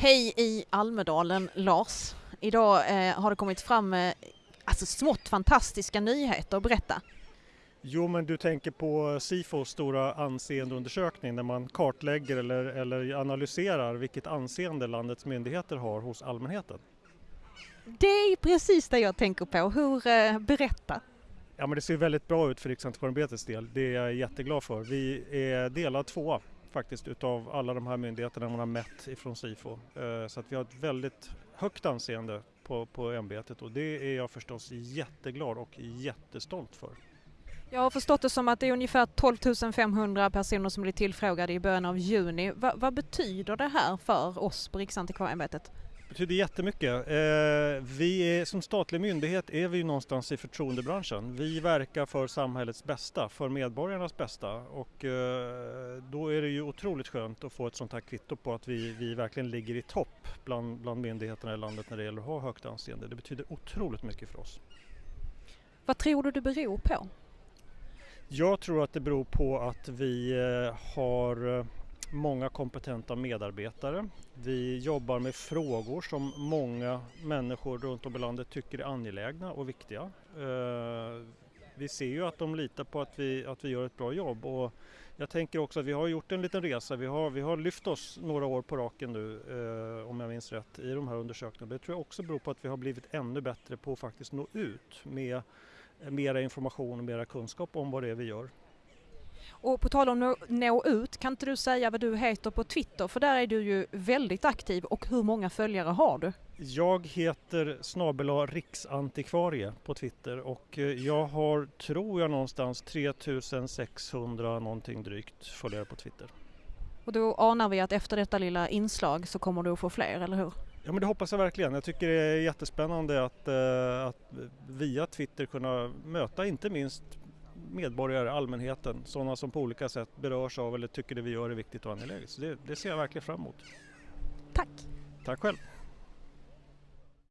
Hej i Almedalen, Lars. Idag eh, har det kommit fram eh, alltså smått fantastiska nyheter. Berätta. Jo, men du tänker på Sifos stora anseendeundersökning där man kartlägger eller, eller analyserar vilket anseende landets myndigheter har hos allmänheten. Det är precis det jag tänker på. Hur, eh, berätta. Ja, men det ser väldigt bra ut för Riksantikvarieämbetets del. Det är jag jätteglad för. Vi är delad tvåa faktiskt utav alla de här myndigheterna man har mätt ifrån Sifo. Eh, så att vi har ett väldigt högt anseende på, på ämbetet och det är jag förstås jätteglad och jättestolt för. Jag har förstått det som att det är ungefär 12 500 personer som blir tillfrågade i början av juni. Va, vad betyder det här för oss på Riksantikvarieämbetet? Det betyder jättemycket. Eh, vi är, som statlig myndighet är vi någonstans i förtroendebranschen. Vi verkar för samhällets bästa, för medborgarnas bästa och eh, då är det ju otroligt skönt att få ett sånt här kvitto på att vi, vi verkligen ligger i topp bland, bland myndigheterna i landet när det gäller att ha högt anseende. Det betyder otroligt mycket för oss. Vad tror du det beror på? Jag tror att det beror på att vi eh, har många kompetenta medarbetare. Vi jobbar med frågor som många människor runt om i landet tycker är angelägna och viktiga. Eh, vi ser ju att de litar på att vi, att vi gör ett bra jobb och jag tänker också att vi har gjort en liten resa. Vi har, vi har lyft oss några år på raken nu, eh, om jag minns rätt, i de här undersökningarna. Det tror jag också beror på att vi har blivit ännu bättre på att faktiskt nå ut med mera information och mera kunskap om vad det är vi gör. Och på tal om att nå ut, kan inte du säga vad du heter på Twitter? För där är du ju väldigt aktiv och hur många följare har du? Jag heter snabela riksantikvarie på Twitter och eh, jag har, tror jag, någonstans 3600 någonting drygt följare på Twitter. Och då anar vi att efter detta lilla inslag så kommer du att få fler, eller hur? Ja men det hoppas jag verkligen. Jag tycker det är jättespännande att, eh, att via Twitter kunna möta inte minst medborgare, allmänheten, sådana som på olika sätt berörs av eller tycker det vi gör är viktigt och angeläget. Så det, det ser jag verkligen fram emot. Tack! Tack själv!